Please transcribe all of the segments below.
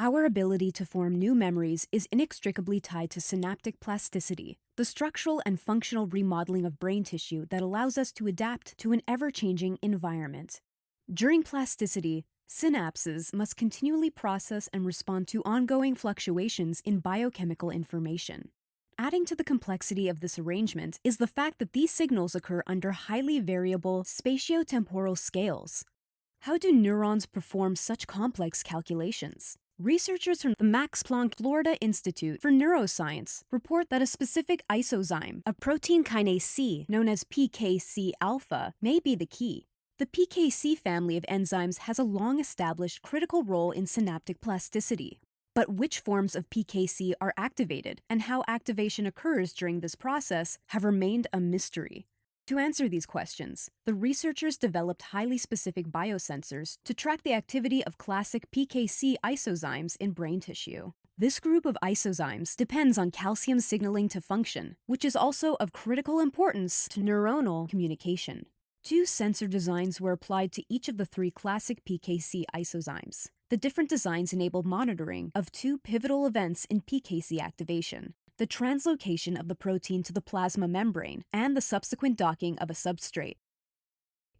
Our ability to form new memories is inextricably tied to synaptic plasticity, the structural and functional remodeling of brain tissue that allows us to adapt to an ever changing environment. During plasticity, synapses must continually process and respond to ongoing fluctuations in biochemical information. Adding to the complexity of this arrangement is the fact that these signals occur under highly variable spatiotemporal scales. How do neurons perform such complex calculations? Researchers from the Max Planck Florida Institute for Neuroscience report that a specific isozyme, a protein kinase C known as PKC alpha, may be the key. The PKC family of enzymes has a long established critical role in synaptic plasticity. But which forms of PKC are activated and how activation occurs during this process have remained a mystery. To answer these questions, the researchers developed highly specific biosensors to track the activity of classic PKC isozymes in brain tissue. This group of isozymes depends on calcium signaling to function, which is also of critical importance to neuronal communication. Two sensor designs were applied to each of the three classic PKC isozymes. The different designs enable monitoring of two pivotal events in PKC activation the translocation of the protein to the plasma membrane and the subsequent docking of a substrate.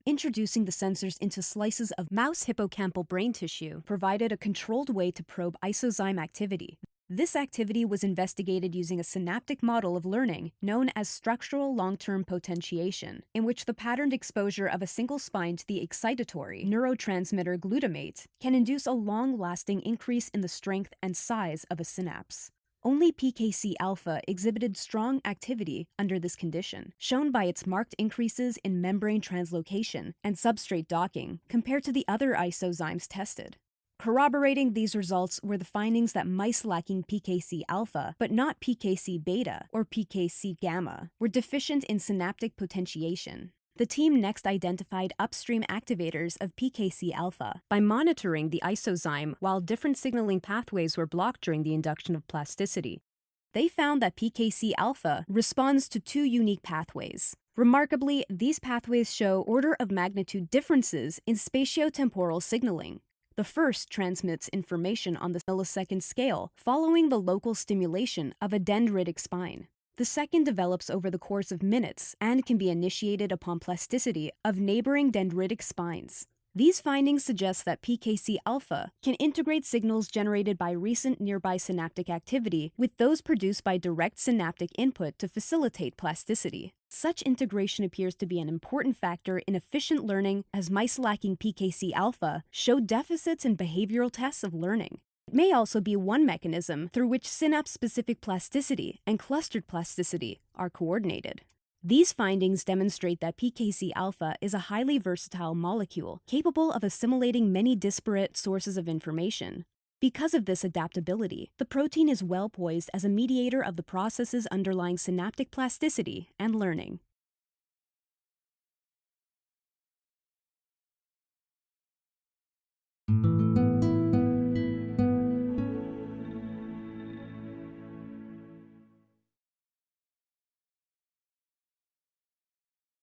Introducing the sensors into slices of mouse hippocampal brain tissue provided a controlled way to probe isozyme activity. This activity was investigated using a synaptic model of learning known as structural long-term potentiation, in which the patterned exposure of a single spine to the excitatory neurotransmitter glutamate can induce a long-lasting increase in the strength and size of a synapse. Only PKC alpha exhibited strong activity under this condition, shown by its marked increases in membrane translocation and substrate docking compared to the other isozymes tested. Corroborating these results were the findings that mice lacking PKC alpha, but not PKC beta or PKC gamma, were deficient in synaptic potentiation. The team next identified upstream activators of PKC alpha by monitoring the isozyme while different signaling pathways were blocked during the induction of plasticity. They found that PKC alpha responds to two unique pathways. Remarkably, these pathways show order of magnitude differences in spatiotemporal signaling. The first transmits information on the millisecond scale following the local stimulation of a dendritic spine. The second develops over the course of minutes and can be initiated upon plasticity of neighboring dendritic spines. These findings suggest that PKC alpha can integrate signals generated by recent nearby synaptic activity with those produced by direct synaptic input to facilitate plasticity. Such integration appears to be an important factor in efficient learning as mice lacking PKC alpha show deficits in behavioral tests of learning. It may also be one mechanism through which synapse-specific plasticity and clustered plasticity are coordinated. These findings demonstrate that PKC alpha is a highly versatile molecule capable of assimilating many disparate sources of information. Because of this adaptability, the protein is well poised as a mediator of the processes underlying synaptic plasticity and learning.